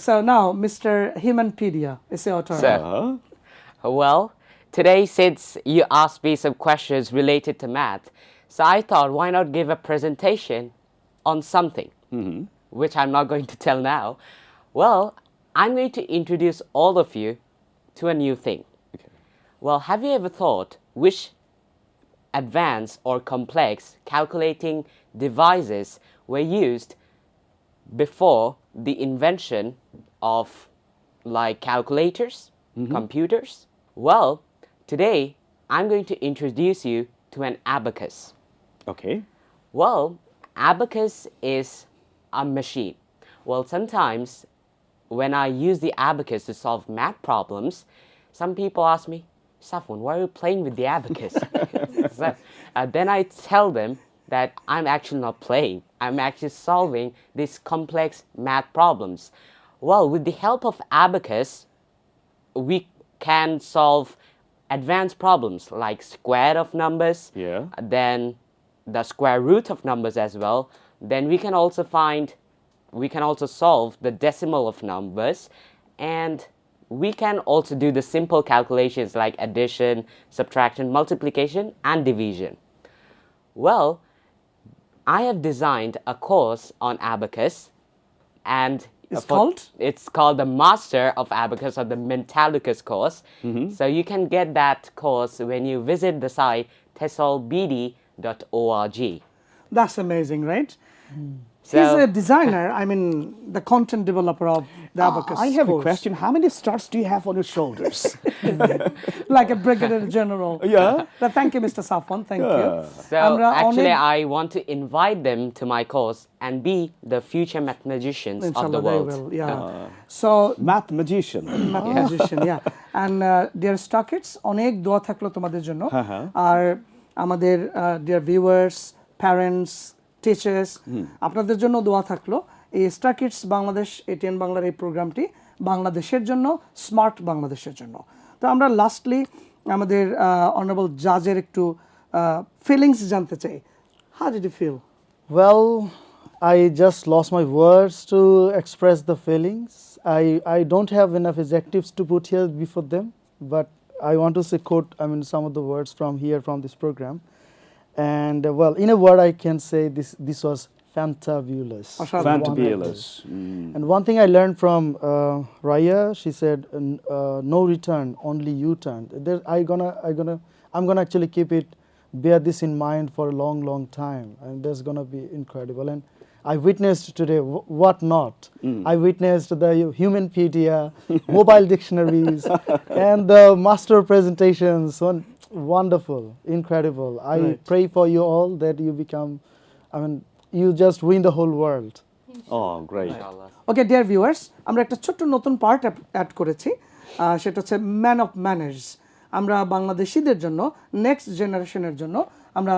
so now Mr. Humanpedia is your turn. So, Uh, Well, today since you asked me some questions related to math, so I thought why not give a presentation on something, which I'm not going to tell now. Well, I'm going to introduce all of you to a new thing. Okay. Well, have you ever thought which advanced or complex calculating devices were used before the invention of like calculators, computers? Well, today I'm going to introduce you to an abacus. okay. Well, abacus is a machine. Well, sometimes when I use the abacus to solve math problems, some people ask me, Safwan, why are you playing with the abacus? So, uh, then I tell them that I'm actually not playing. I'm actually solving these complex math problems. Well, with the help of abacus, we can solve advanced problems like square of numbers, Yeah. then the square root of numbers as well. Then we can also find, we can also solve the decimal of numbers, and we can also do the simple calculations like addition, subtraction, multiplication, and division. Well, I have designed a course on abacus, and It's called? It's called the Master of Abacus or the Mentalicus course. Mm-hmm. So you can get that course when you visit the site tesolbd.org. That's amazing, right? He's so He's a designer, I mean the content developer of the ah, Abacus. I have course. a question, how many stars do you have on your shoulders? like a brigadier general. Yeah. But thank you Mr. Safwan, thank yeah. you. So Amra, actually I want to invite them to my course and be the future math magicians Inshallah of the world. Will, yeah. Uh, so math magician. math magician, yeah. And uh, dear Star Kids, অনেক দোয়া থাকলো তোমাদের জন্য আর আমাদের uh, viewers, parents, teachers আপনাদের জন্য দোয়া থাকল। এই স্টার কিডস বাংলাদেশ এটিএন বাংলার এই প্রোগ্রামটি বাংলাদেশের জন্য স্মার্ট বাংলাদেশের জন্য। তো আমরা লাস্টলি আমাদের অনারেবল জাজের একটু ফিলিংস জানতে চাই। How did you feel well I just lost my words to express the feelings I I don't have enough adjectives to put here before them but I want to say quote I mean some of the words from here from this programme And uh, well, in a word, I can say this, this was fantabulous. Fantabulous. Mm. And one thing I learned from uh, Raya, she said, uh, no return, only U-turn. I gonna, I gonna, I'm gonna actually keep it, bear this in mind for a long, long time. And that's gonna be incredible. And I witnessed today what not. Mm. I witnessed the Humanpedia, mobile dictionaries, and the master presentations wonderful, incredible. I Right. pray for you all that you become, I mean, you just win the whole world. Oh, great. Okay dear viewers আমরা একটা ছোট্ট নতুন part add করেছি সেটা হচ্ছে man of manners আমরা বাংলাদেশিদের জন্য নেক্সট জেনারেশনের জন্য আমরা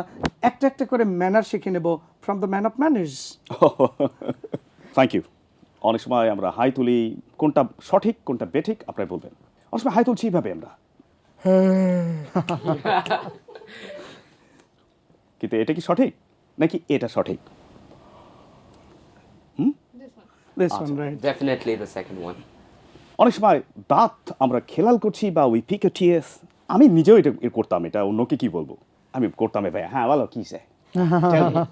একটা একটা করে ম্যানার শিখে নেব from the man of manners thank you অনেক সময় আমরা হাই তুলি কোনটা সঠিক কোনটা বেঠিক আপনারা বলবেন অনেক সময় হাই তুলছি এইভাবে আমরা কিন্তু এটা কি সঠিক? নাকি এটা সঠিক? one. অনেক সময় দাঁত আমরা খেলাল করছি বা উই পিক টিএস আমি নিজেও এটা করতাম এটা অন্যকে কি বলব? আমি করতাম ভাই হ্যাঁ বলো কি সে?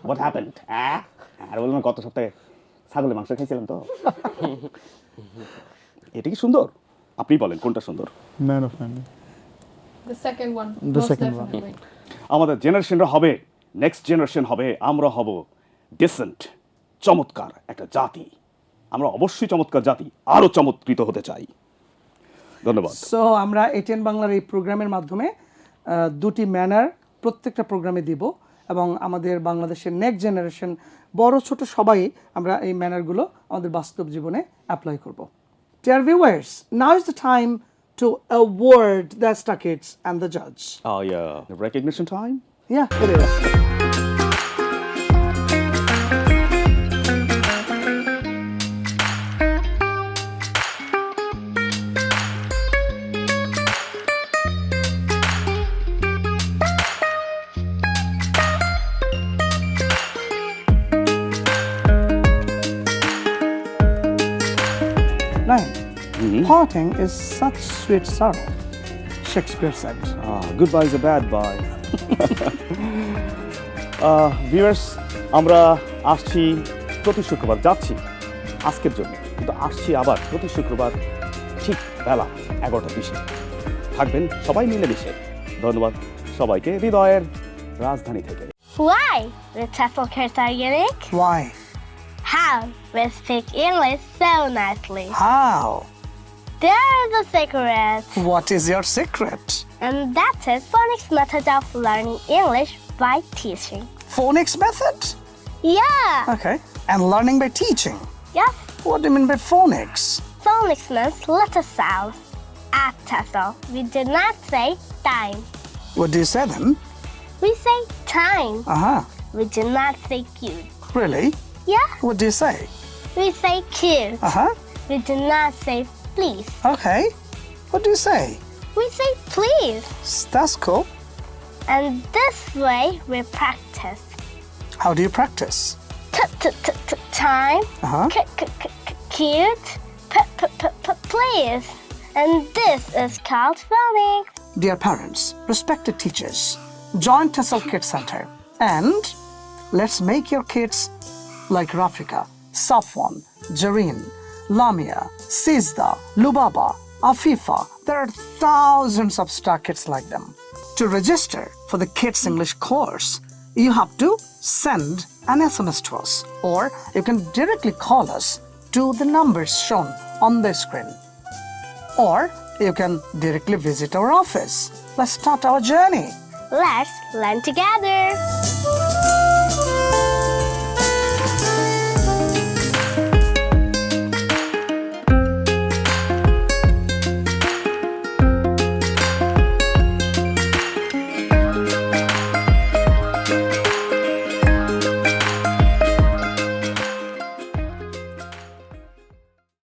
হোয়াট হ্যাপেন্ড হ্যাঁ আর বললাম গত সপ্তাহে ছাগলের মাংস খাইছিলাম তো? এটা কি সুন্দর? আপনি বলেন কোনটা সুন্দর? Man of man. The second one. The most second one. আমাদের জেনারেশনরা হবে নেক্সট জেনারেশন হবে আমরা হব ডিসেন্ট চমৎকার একটা জাতি আমরা অবশ্যই চমৎকার জাতি আরও চমৎকৃত হতে চাই ধন্যবাদ সো আমরা এটিএন বাংলার এই প্রোগ্রামের মাধ্যমে আহ, দুটি ম্যানার প্রত্যেকটা প্রোগ্রামে দিব এবং আমাদের বাংলাদেশের নেক্সট জেনারেশন বড় ছোট সবাই আমরা এই ম্যানারগুলো আমাদের বাস্তব জীবনে অ্যাপ্লাই করব Dear viewers, now is the time to award the Star Kids and the judge. Oh yeah, the recognition time. Yeah, it is. Parting is such sweet sorrow, Shakespeare said. Good bye is a bad bye viewers আমরা আসছি প্রতি শুক্রবার যাচ্ছি আজকের জন্য কিন্তু আসছি আবার প্রতি শুক্রবার ঠিক বেলা এগারোটা বিশে থাকবেন সবাই মিলেমিশে ধন্যবাদ সবাইকে হৃদয়ের রাজধানী থেকে Why? The Tesla kids. Why? How? We speak English so nicely. How? There is a secret. What is your secret? And that is phonics method of learning English by teaching. Phonics method? Yeah. Okay. And learning by teaching. Yes. What do you mean by phonics? Phonics means letter sounds. At TESOL, we do not say time. What do you say then? We say time. Uh huh. We do not say cute. Really? Yeah. What do you say? We say cute. Uh huh. We do not say please. Okay. What do you say? We say please. That's cool. And this way we practice. How do you practice? T- t- t- t- time. Uh-huh. C- c- c- c- cute. P- p- p- p- please. And this is called phonics. Dear parents, respected teachers, join TESOL Kids Center and let's make your kids like Rafika, Safwan, Jareen, Lamia, Sizda, Lubaba, Afifa. There are thousands of star kids like them. To register for the Kids English course, you have to send an SMS to us or you can directly call us to the numbers shown on the screen or you can directly visit our office. Let's start our journey. Let's learn together.